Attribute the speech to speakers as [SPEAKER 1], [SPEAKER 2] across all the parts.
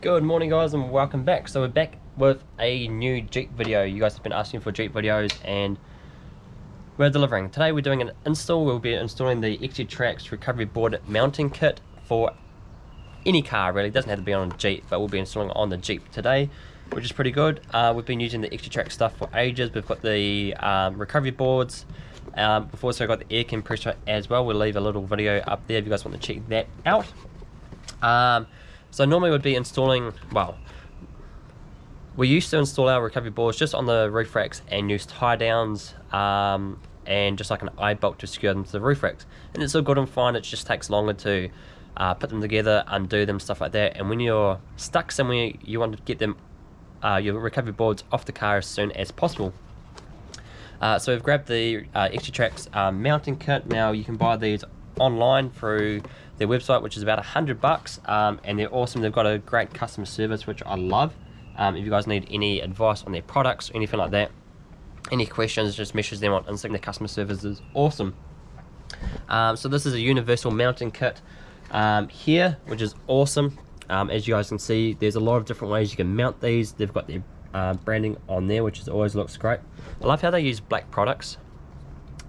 [SPEAKER 1] Good morning guys and welcome back. So we're back with a new Jeep video. You guys have been asking for Jeep videos and we're delivering. Today we're doing an install. We'll be installing the XT-Trax recovery board mounting kit for any car really. It doesn't have to be on a Jeep but we'll be installing on the Jeep today which is pretty good. Uh, we've been using the XT-Trax stuff for ages. We've got the um, recovery boards. Um, we've also got the air compressor as well. We'll leave a little video up there if you guys want to check that out. Um, so normally we'd be installing, well, we used to install our recovery boards just on the roof racks and use tie downs um, and just like an eye bolt to secure them to the roof racks. And it's all good and fine, it just takes longer to uh, put them together, undo them, stuff like that. And when you're stuck somewhere, you want to get them, uh, your recovery boards off the car as soon as possible. Uh, so we've grabbed the uh, XT-Trax um, mounting kit. Now you can buy these online through their website, which is about a hundred bucks, um, and they're awesome. They've got a great customer service, which I love. Um, if you guys need any advice on their products or anything like that, any questions, just message them on Instagram. Their customer service is awesome. Um, so this is a universal mounting kit um, here, which is awesome. Um, as you guys can see, there's a lot of different ways you can mount these. They've got their uh, branding on there, which is always looks great. I love how they use black products.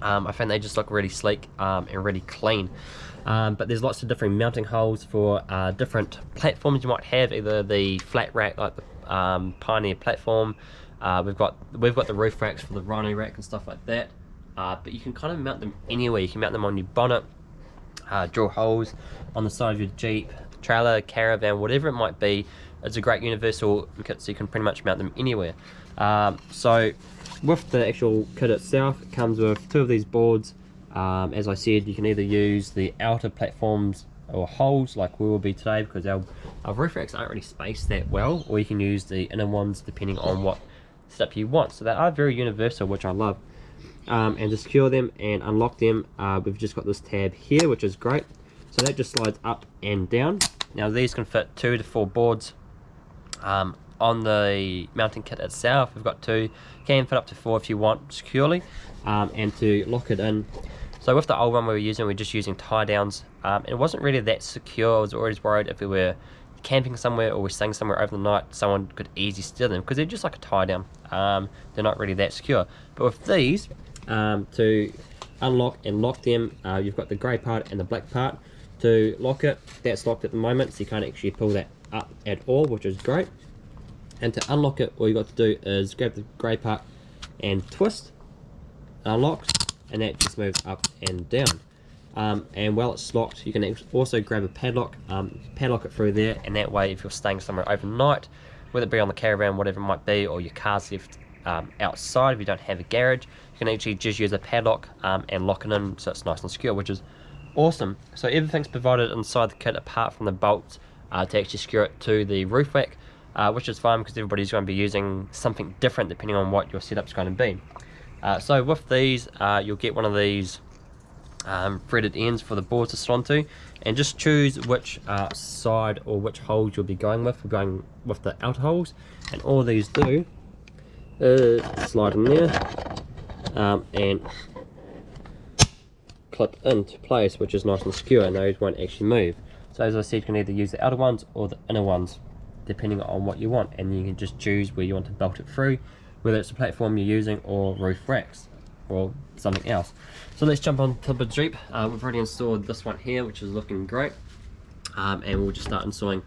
[SPEAKER 1] Um, I find they just look really sleek um, and really clean. Um, but there's lots of different mounting holes for uh, different platforms you might have, either the flat rack like the um, Pioneer platform. Uh, we've got we've got the roof racks for the Rhino rack and stuff like that. Uh, but you can kind of mount them anywhere. You can mount them on your bonnet, uh, drill holes on the side of your Jeep, trailer, caravan, whatever it might be. It's a great universal kit, so you can pretty much mount them anywhere. Um, so with the actual kit itself, it comes with two of these boards. Um, as I said, you can either use the outer platforms or holes like we will be today because our, our roof racks aren't really spaced that well, or you can use the inner ones depending on what setup you want. So they are very universal, which I love. Um, and to secure them and unlock them, uh, we've just got this tab here, which is great. So that just slides up and down. Now these can fit two to four boards um, on the mounting kit itself. We've got two, can fit up to four if you want securely. Um, and to lock it in so with the old one we were using, we are just using tie downs. Um, it wasn't really that secure. I was always worried if we were camping somewhere or we're staying somewhere over the night, someone could easily steal them because they're just like a tie down. Um, they're not really that secure. But with these, um, to unlock and lock them, uh, you've got the grey part and the black part. To lock it, that's locked at the moment, so you can't actually pull that up at all, which is great. And to unlock it, all you got to do is grab the grey part and twist, unlock, and that just moves up and down. Um, and while it's locked, you can also grab a padlock, um, padlock it through there, and that way if you're staying somewhere overnight, whether it be on the caravan, whatever it might be, or your car's left um, outside if you don't have a garage, you can actually just use a padlock um, and lock it in so it's nice and secure, which is awesome. So everything's provided inside the kit apart from the bolts uh, to actually secure it to the roof rack, uh, which is fine because everybody's going to be using something different depending on what your setup's going to be. Uh, so with these, uh, you'll get one of these um, threaded ends for the boards to slot onto and just choose which uh, side or which holes you'll be going with. We're going with the outer holes and all these do is slide in there um, and clip into place which is nice and secure and those won't actually move. So as I said you can either use the outer ones or the inner ones depending on what you want and you can just choose where you want to belt it through whether it's the platform you're using or roof racks or something else. So let's jump on to the Jeep. Uh, we've already installed this one here, which is looking great. Um, and we'll just start installing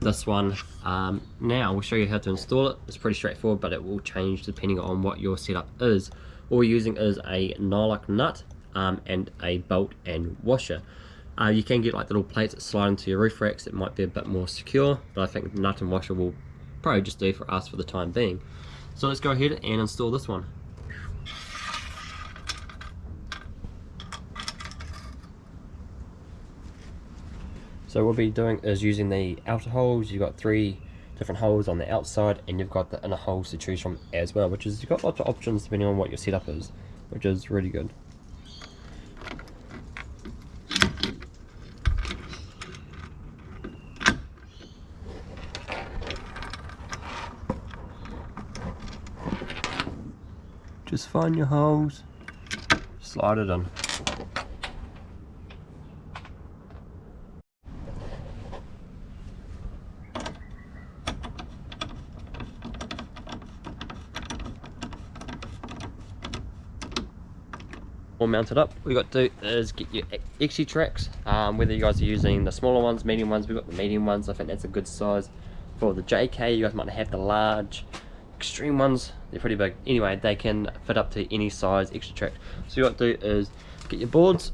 [SPEAKER 1] this one um, now. We'll show you how to install it. It's pretty straightforward, but it will change depending on what your setup is. All we're using is a nylock nut um, and a bolt and washer. Uh, you can get like little plates that slide into your roof racks. It might be a bit more secure, but I think nut and washer will probably just do for us for the time being. So let's go ahead and install this one. So what we'll be doing is using the outer holes. You've got three different holes on the outside and you've got the inner holes to choose from as well, which is you've got lots of options depending on what your setup is, which is really good. Just find your holes, slide it in. all mounted up. We got to do is get your XC tracks um, whether you guys are using the smaller ones medium ones. We've got the medium ones. I think that's a good size for the jk you guys might have the large extreme ones they're pretty big. Anyway they can fit up to any size extra track. So what you got to do is get your boards.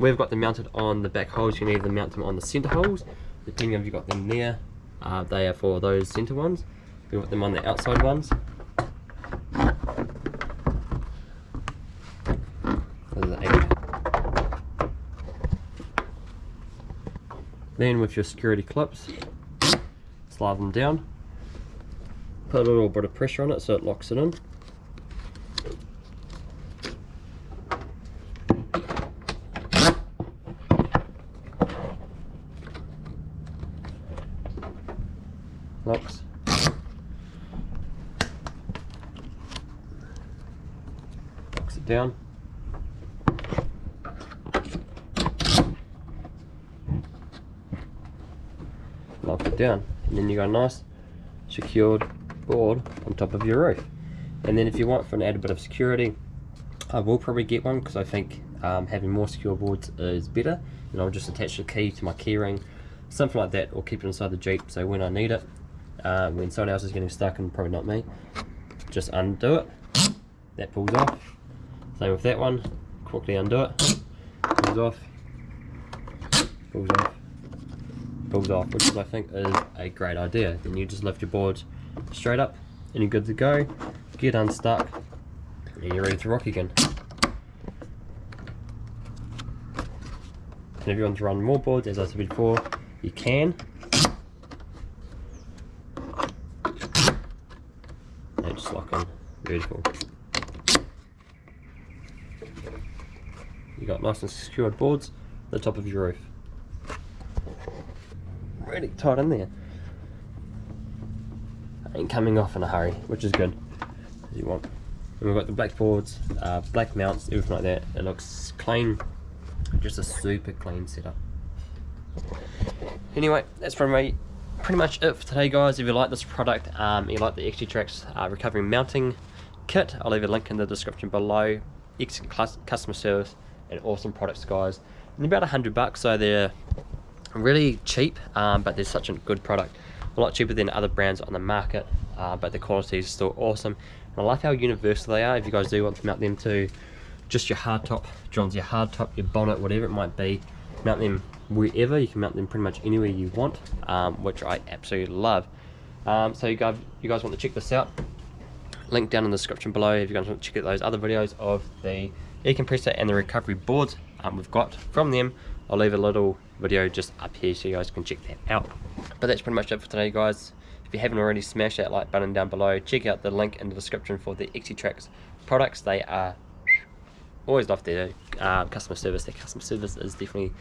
[SPEAKER 1] We've got them mounted on the back holes. You can either mount them on the center holes. Depending if you've got them there uh, they are for those center ones. We've got them on the outside ones. Then with your security clips, slide them down, put a little bit of pressure on it so it locks it in. Locks. Locks it down. lock it down and then you got a nice secured board on top of your roof. And then if you want for an added bit of security I will probably get one because I think um, having more secure boards is better. And I'll just attach the key to my keyring something like that or keep it inside the Jeep so when I need it uh, when someone else is getting stuck and probably not me just undo it. That pulls off. Same with that one quickly undo it. Pulls off. Pulls off. Pulls off, which I think is a great idea. Then you just lift your board straight up and you're good to go. Get unstuck and you're ready to rock again. And if you want to run more boards, as I said before, you can. And just lock in. Beautiful. You got nice and secured boards the top of your roof really tight in there. Ain't coming off in a hurry, which is good, as you want. And we've got the black boards, uh, black mounts, everything like that. It looks clean, just a super clean setup. Anyway, that's from me. pretty much it for today guys. If you like this product, um, you like the XC Tracks uh, recovery mounting kit, I'll leave a link in the description below. Excellent customer service and awesome products guys. And about a hundred bucks, so they're really cheap um, but they're such a good product a lot cheaper than other brands on the market uh, but the quality is still awesome. And I like how universal they are. If you guys do want to mount them to just your hardtop John's your hardtop your bonnet whatever it might be mount them wherever. You can mount them pretty much anywhere you want um, which I absolutely love. Um, so you guys you guys want to check this out? Link down in the description below if you guys want to check out those other videos of the air compressor and the recovery boards um, we've got from them I'll leave a little video just up here so you guys can check that out. But that's pretty much it for today guys. If you haven't already, smash that like button down below. Check out the link in the description for the XC products. They are always love their uh, customer service. Their customer service is definitely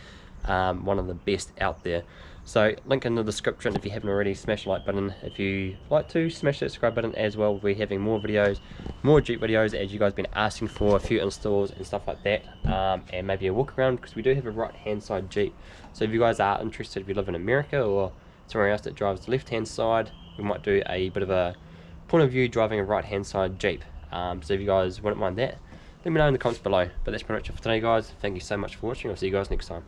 [SPEAKER 1] um, one of the best out there. So link in the description if you haven't already, smash the like button. If you like to, smash that subscribe button as well. We're having more videos, more Jeep videos as you guys been asking for, a few installs and stuff like that. Um, and maybe a walk around because we do have a right hand side Jeep. So if you guys are interested, if you live in America or somewhere else that drives the left hand side, we might do a bit of a point of view driving a right hand side Jeep. Um, so if you guys wouldn't mind that, let me know in the comments below. But that's pretty much it for today guys. Thank you so much for watching. I'll see you guys next time.